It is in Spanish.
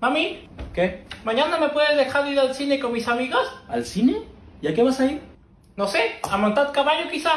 Mami, ¿Qué? ¿mañana me puedes dejar ir al cine con mis amigos? ¿Al cine? ¿Y a qué vas a ir? No sé, a montar caballo quizá.